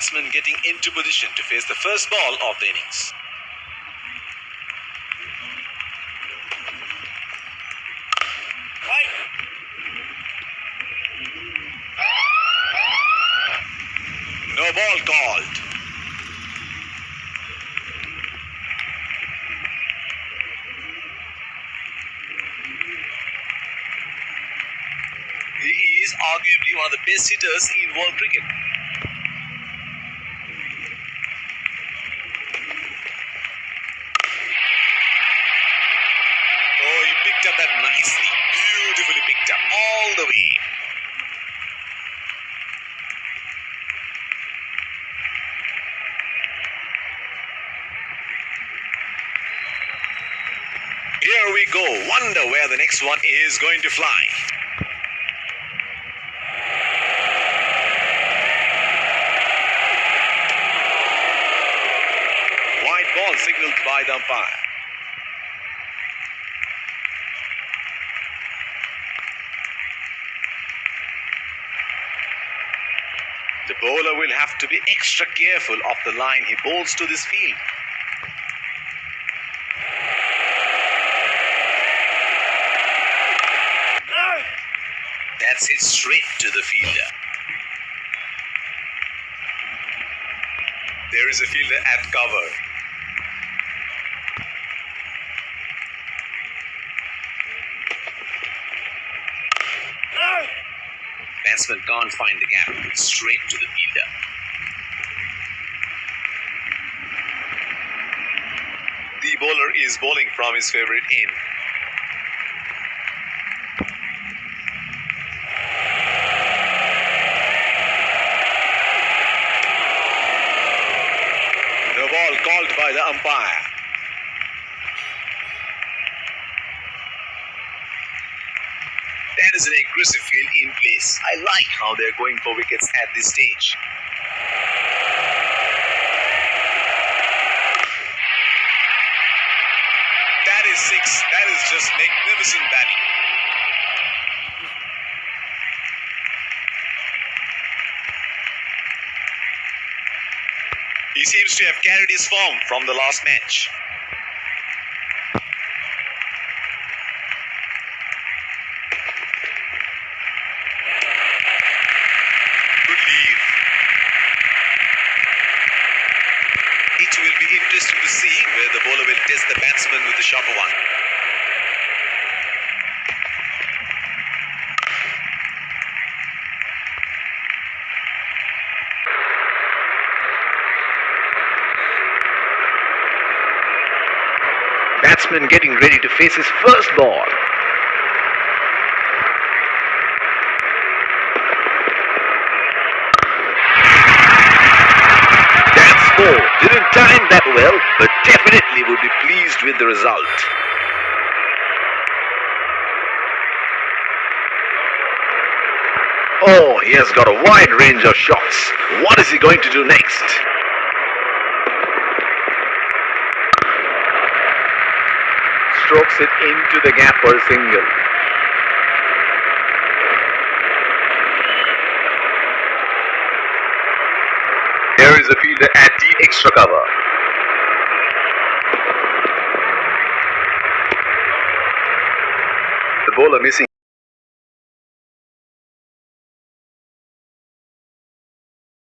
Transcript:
batsman getting into position to face the first ball of the innings. No ball called. He is arguably one of the best hitters in world cricket. Oh, he that nicely. Beautifully picked up all the way. Here we go. Wonder where the next one is going to fly. White ball signaled by the umpire. The bowler will have to be extra careful of the line he bowls to this field. That's hit straight to the fielder. There is a fielder at cover. Batsman can't find the gap. Straight to the fielder. The bowler is bowling from his favorite end. The ball called by the umpire. An aggressive field in place. I like how they're going for wickets at this stage. That is six. That is just magnificent batting. He seems to have carried his form from the last match. It will be interesting to see where the bowler will test the batsman with the sharper one. Batsman getting ready to face his first ball. That's four. Didn't time that well, but definitely would be pleased with the result. Oh, he has got a wide range of shots. What is he going to do next? Strokes it into the gap for a single. Here is a fielder at extra cover. The bowler missing